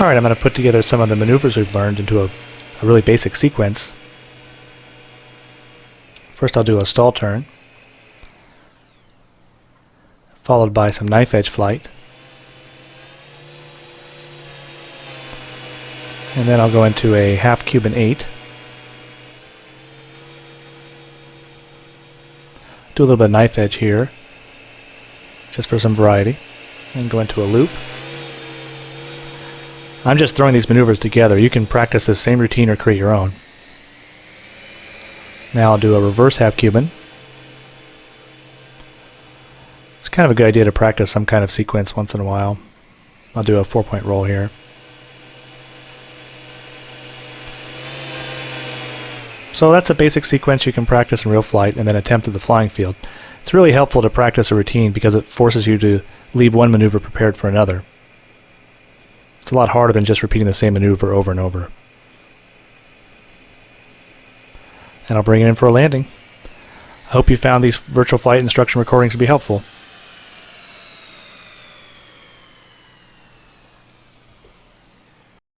Alright, I'm going to put together some of the maneuvers we've learned into a, a really basic sequence. First I'll do a stall turn, followed by some knife edge flight, and then I'll go into a half Cuban 8, do a little bit of knife edge here, just for some variety, and go into a loop. I'm just throwing these maneuvers together. You can practice this same routine or create your own. Now I'll do a reverse half Cuban. It's kind of a good idea to practice some kind of sequence once in a while. I'll do a four point roll here. So that's a basic sequence you can practice in RealFlight and then attempt at the flying field. It's really helpful to practice a routine because it forces you to leave one maneuver prepared for another. It's a lot harder than just repeating the same maneuver over and over. And I'll bring it in for a landing. I hope you found these virtual flight instruction recordings to be helpful.